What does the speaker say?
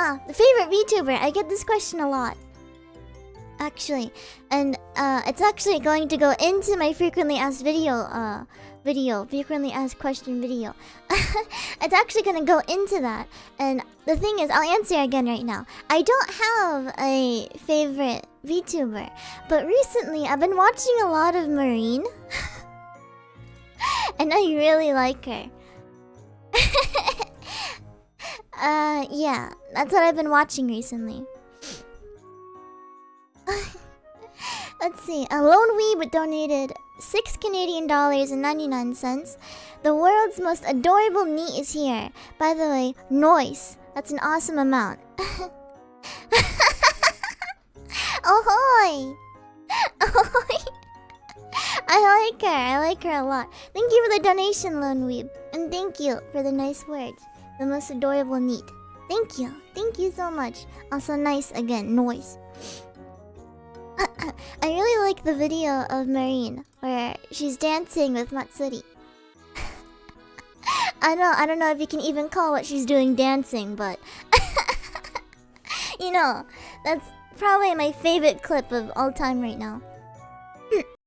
uh, the favorite VTuber. I get this question a lot. Actually, and uh, it's actually going to go into my frequently asked video, uh, video, frequently asked question video. it's actually gonna go into that. And the thing is, I'll answer again right now. I don't have a favorite VTuber, but recently I've been watching a lot of Marine, and I really like her. Uh, yeah, that's what I've been watching recently. Let's see. A lone weeb donated six Canadian dollars and ninety nine cents. The world's most adorable knee is here. By the way, noise. That's an awesome amount. Ahoy! Ahoy! I like her. I like her a lot. Thank you for the donation, Lone Weeb. And thank you for the nice words. The most adorable neat. Thank you. Thank you so much. Also nice again, noise. I really like the video of Marine where she's dancing with Matsuri. I don't I don't know if you can even call what she's doing dancing, but you know, that's probably my favorite clip of all time right now.